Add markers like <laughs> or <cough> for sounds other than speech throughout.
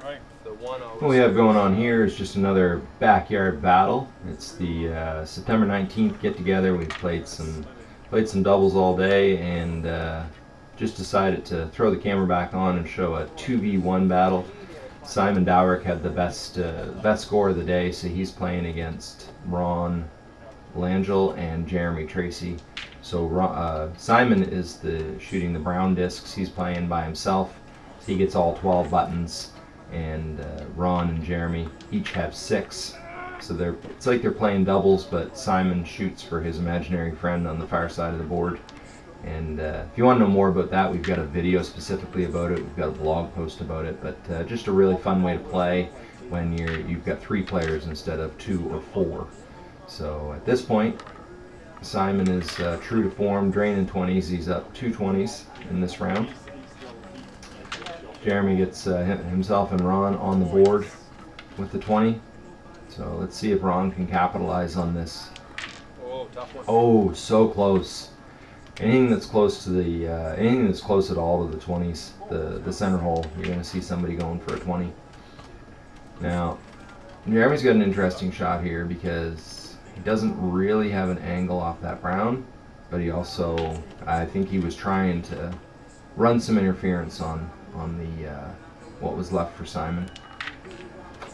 What we have going on here is just another backyard battle. It's the uh, September 19th get together. We played some played some doubles all day and uh, just decided to throw the camera back on and show a 2v1 battle. Simon Dowrick had the best uh, best score of the day, so he's playing against Ron Langell and Jeremy Tracy. So uh, Simon is the shooting the brown discs. He's playing by himself. He gets all 12 buttons, and uh, Ron and Jeremy each have six. So they're it's like they're playing doubles, but Simon shoots for his imaginary friend on the far side of the board. And uh, if you want to know more about that, we've got a video specifically about it. We've got a blog post about it. But uh, just a really fun way to play when you're you've got three players instead of two or four. So at this point, Simon is uh, true to form, draining 20s. He's up two 20s in this round. Jeremy gets uh, himself and Ron on the board with the 20. So let's see if Ron can capitalize on this. Oh, oh so close. Anything that's close to the, uh, anything that's close at all to the 20s, the, the center hole, you're going to see somebody going for a 20. Now, Jeremy's got an interesting shot here because he doesn't really have an angle off that brown, but he also, I think he was trying to run some interference on, on the, uh, what was left for Simon.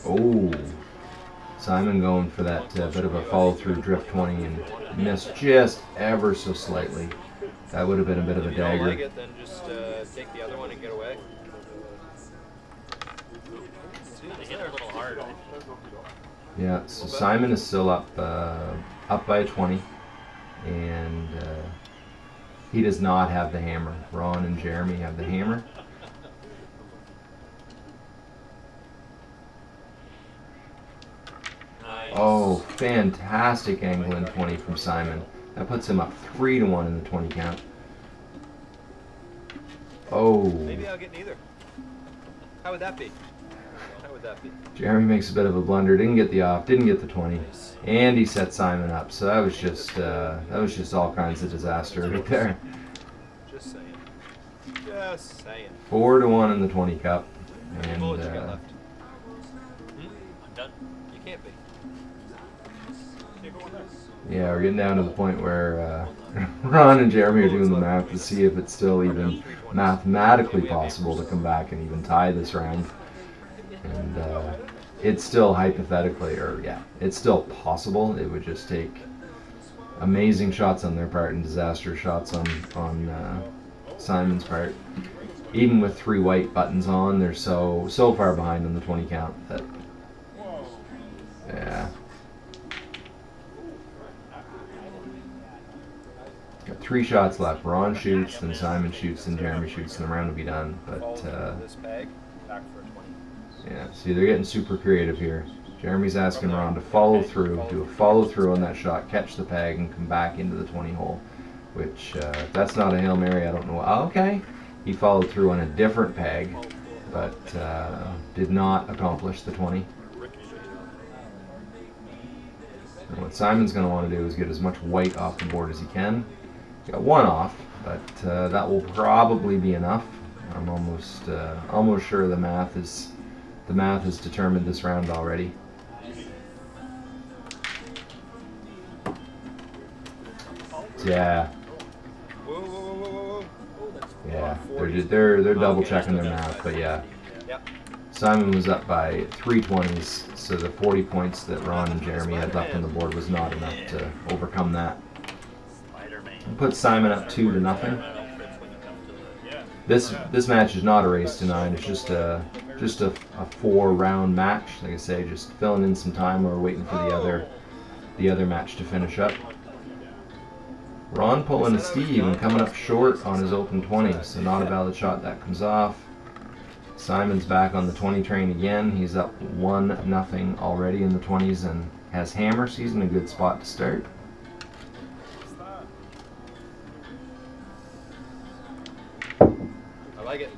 Oh, Simon going for that uh, bit of a follow through drift 20 and missed just ever so slightly. That would have been a bit of a dagger. Like it, just uh, take the other one and get away. They hit her a little hard. Yeah, so Simon is still up uh, up by a 20, and uh, he does not have the hammer. Ron and Jeremy have the hammer. Oh, fantastic angle in 20 from Simon. That puts him up 3 to 1 in the 20 count. Oh, Maybe I'll get neither. How would that be? How would that be? Jeremy makes a bit of a blunder. Didn't get the off. Didn't get the 20. And he set Simon up. So that was just uh, that was just all kinds of disaster right there. Just saying. Just saying. Four to one in the 20 cup. And bullets you got uh, yeah, we're getting down to the point where uh, <laughs> Ron and Jeremy are doing the math to see if it's still even mathematically possible to come back and even tie this round. And uh, it's still hypothetically, or yeah, it's still possible. It would just take amazing shots on their part and disaster shots on on uh, Simon's part. Even with three white buttons on, they're so so far behind on the 20 count that yeah. Three shots left. Ron shoots, then Simon shoots, then Jeremy shoots, and the round will be done. But uh, this bag. Back for a 20. yeah, see, they're getting super creative here. Jeremy's asking Ron to follow through, do a follow through on that shot, catch the peg, and come back into the 20 hole. Which, uh, if that's not a Hail Mary, I don't know. Oh, okay. He followed through on a different peg, but uh, did not accomplish the 20. And what Simon's going to want to do is get as much white off the board as he can. Got one off, but uh, that will probably be enough. I'm almost uh, almost sure the math is the math has determined this round already. Yeah, yeah, they're they're they're double checking their math, but yeah. Simon was up by three twenties, so the 40 points that Ron and Jeremy had left on the board was not enough to overcome that. Put Simon up two to nothing. This this match is not a race to nine. It's just a just a, a four round match. Like I say, just filling in some time. We're waiting for the other the other match to finish up. Ron pulling a Steve and coming up short on his open 20, so not a valid shot. That comes off. Simon's back on the 20 train again. He's up one nothing already in the 20s and has hammer. So he's in a good spot to start. Like it.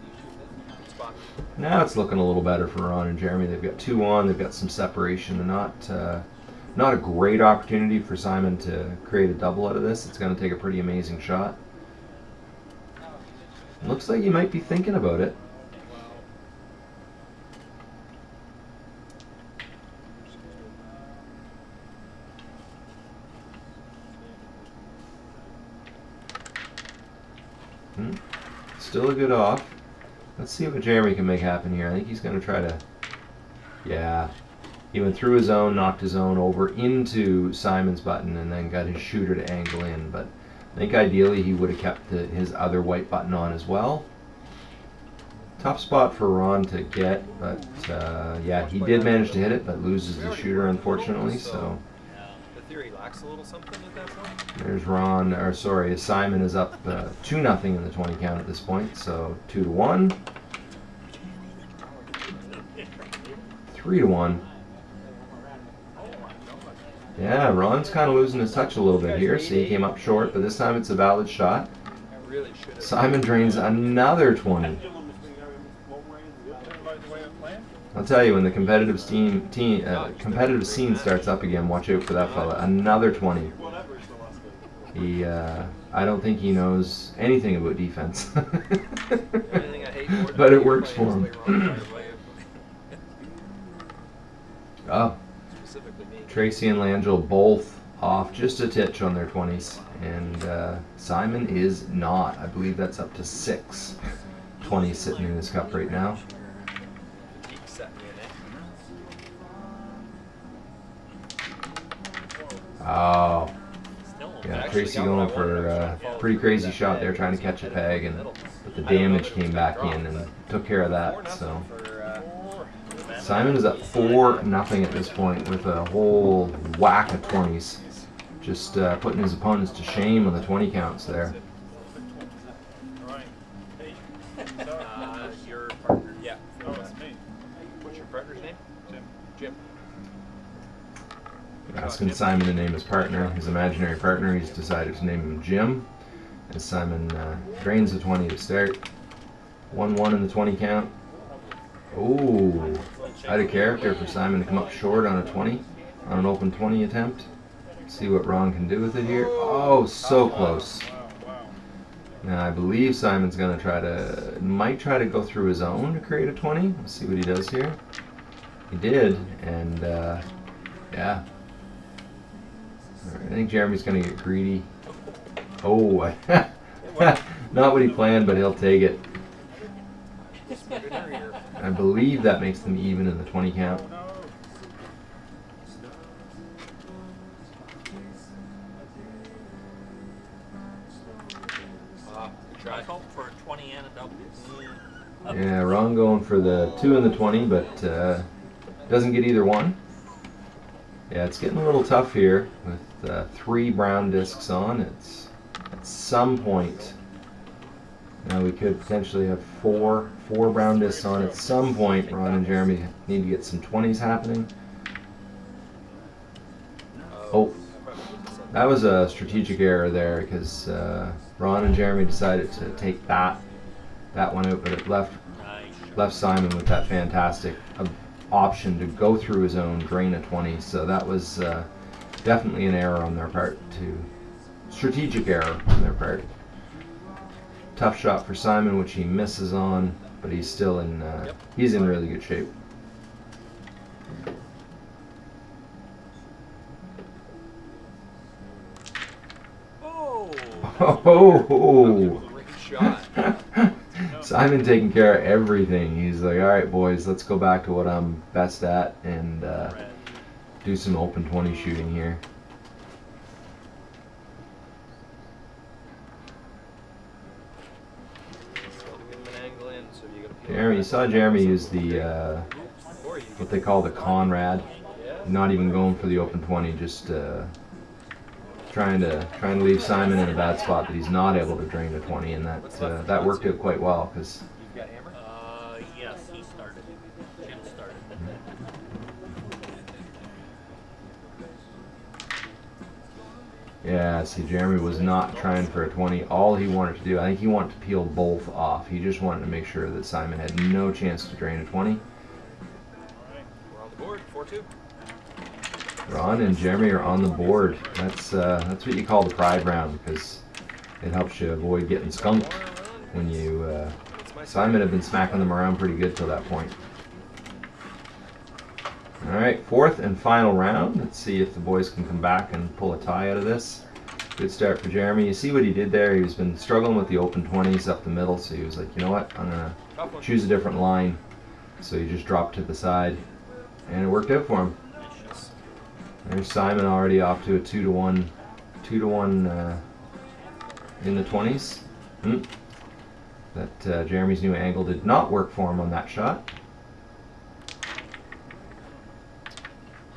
Now it's looking a little better for Ron and Jeremy. They've got two on. They've got some separation. Not uh, not a great opportunity for Simon to create a double out of this. It's going to take a pretty amazing shot. Looks like you might be thinking about it. Hmm. Still a good off. Let's see what Jeremy can make happen here. I think he's going to try to. Yeah. He went through his own, knocked his own over into Simon's button, and then got his shooter to angle in. But I think ideally he would have kept the, his other white button on as well. Tough spot for Ron to get, but uh, yeah, he did manage to hit it, but loses the shooter unfortunately. So theory lacks a little something at that point. there's Ron, or sorry, Simon is up uh, two nothing in the 20 count at this point. So two to one, three to one. Yeah, Ron's kind of losing his touch a little bit here. See, he came up short, but this time it's a valid shot. I really should have. Simon drains another 20. I'll tell you, when the competitive scene, uh, competitive scene starts up again, watch out for that fella. Another 20. He, uh, I don't think he knows anything about defense. <laughs> But it works for him. oh. Tracy and Langell both off just a titch on their 20s. And uh, Simon is not. I believe that's up to six 20s sitting in his cup right now. Keep setting me in Oh, yeah, Tracy going for a pretty crazy shot there, trying to catch a peg, and but the damage came back in and took care of that. So uh, Simon is up four nothing at this point with a whole whack of twenties, just uh, putting his opponents to shame on the twenty counts there. uh, your partner. Yeah. What's your partner's name? Jim. Jim. Asking Simon to name his partner, his imaginary partner. He's decided to name him Jim. As Simon uh, drains the 20 to start. 1 1 in the 20 count. Ooh, out of character for Simon to come up short on a 20, on an open 20 attempt. See what Ron can do with it here. Oh, so close. Now I believe Simon's gonna try to, might try to go through his own to create a 20. Let's see what he does here. He did, and uh, yeah. I think Jeremy's gonna get greedy. Oh, <laughs> not what he planned, but he'll take it. I believe that makes them even in the 20 count. Ah, good I try. hope for a 20 and a double. Yeah, Ron going for the 2 and the 20, but uh, doesn't get either one. Yeah, it's getting a little tough here with uh, three brown discs on. It's at some point. Now we could potentially have four four brown discs on. At some point, Ron and Jeremy need to get some 20s happening. Oh. That was a strategic error there because uh, Ron and Jeremy decided to take that that one out, but it left left Simon with that fantastic uh, option to go through his own drain of 20. So that was uh, definitely an error on their part. To strategic error on their part. Tough shot for Simon, which he misses on, but he's still in uh, Yep. he's in really good shape. Oh. <laughs> Oh. <laughs> Simon taking care of everything. He's like, all right, boys, let's go back to what I'm best at and uh. Do some open 20 shooting here. Jeremy, you saw Jeremy use the uh, what they call the Conrad. Not even going for the open 20, just uh, trying to trying to leave Simon in a bad spot that he's not able to drain the 20, and that uh, that worked out quite well because You've got hammer. Uh, yes, he started. Jim started. Yeah, see Jeremy was not trying for a 20. All he wanted to do, I think he wanted to peel both off. He just wanted to make sure that Simon had no chance to drain a 20. We're the board. Four two. Ron and Jeremy are on the board. That's uh, that's what you call the pride round because it helps you avoid getting skunked when you. Uh, Simon had been smacking them around pretty good till that point. All right, fourth and final round. Let's see if the boys can come back and pull a tie out of this. Good start for Jeremy. You see what he did there? He's been struggling with the open 20s up the middle, so he was like, you know what? I'm going to choose a different line. So he just dropped to the side, and it worked out for him. There's Simon already off to a 2 to 1, 2 to 1 uh, in the 20s. Hmm. That uh, Jeremy's new angle did not work for him on that shot.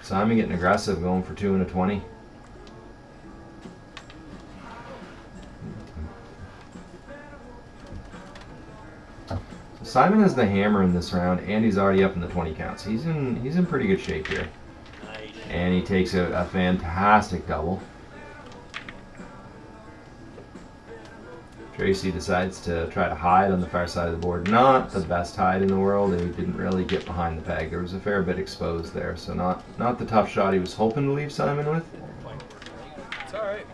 Simon getting aggressive, going for 2 and a 20. Simon has the hammer in this round, and he's already up in the 20 counts. He's in he's in pretty good shape here, and he takes a, a fantastic double. Tracy decides to try to hide on the far side of the board. Not the best hide in the world. And he didn't really get behind the peg. There was a fair bit exposed there, so not not the tough shot he was hoping to leave Simon with. It's alright.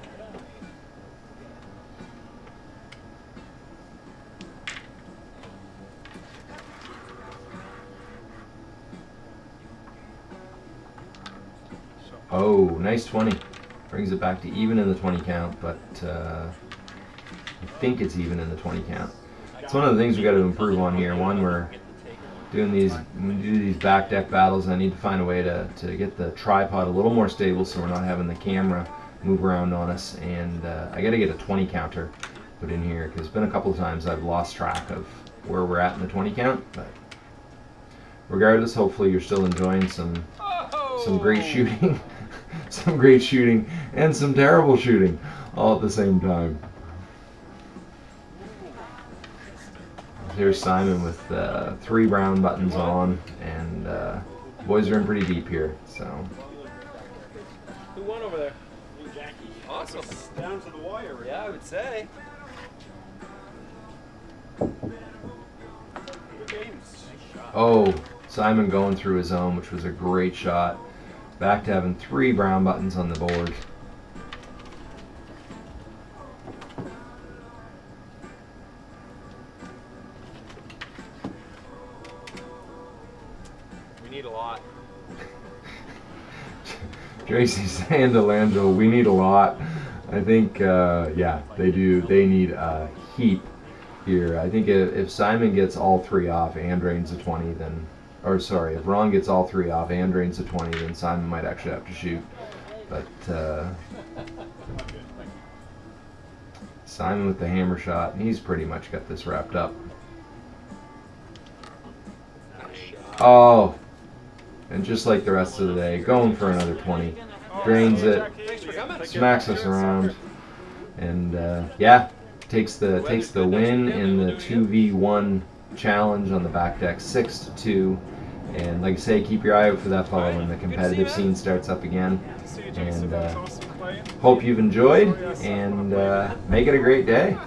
Oh, nice 20. Brings it back to even in the 20 count, but uh, think it's even in the 20 count. It's one of the things we got to improve on here. One, we're doing these when we do these back deck battles. I need to find a way to, to get the tripod a little more stable so we're not having the camera move around on us. And uh, I got to get a 20 counter put in here because it's been a couple of times I've lost track of where we're at in the 20 count. But regardless, hopefully you're still enjoying some some great shooting, <laughs> some great shooting, and some terrible shooting all at the same time. Here's Simon with uh, three brown buttons on, and uh, boys are in pretty deep here. So Who won over there? Awesome. Down to the wire. Yeah, I would say. Oh, Simon going through his own, which was a great shot. Back to having three brown buttons on the board. Lot. <laughs> Tracy saying to we need a lot. I think, uh, yeah, they do. They need a heap here. I think if, if Simon gets all three off and drains a 20, then, or sorry, if Ron gets all three off and drains a 20, then Simon might actually have to shoot. But uh, Simon with the hammer shot, he's pretty much got this wrapped up. Oh, and just like the rest of the day, going for another 20. Drains it, smacks us around, and uh, yeah, takes the takes the win in the two v one challenge on the back deck, six to two. And like I say, keep your eye out for that fellow when the competitive scene starts up again. And uh, hope you've enjoyed, and uh, make it a great day.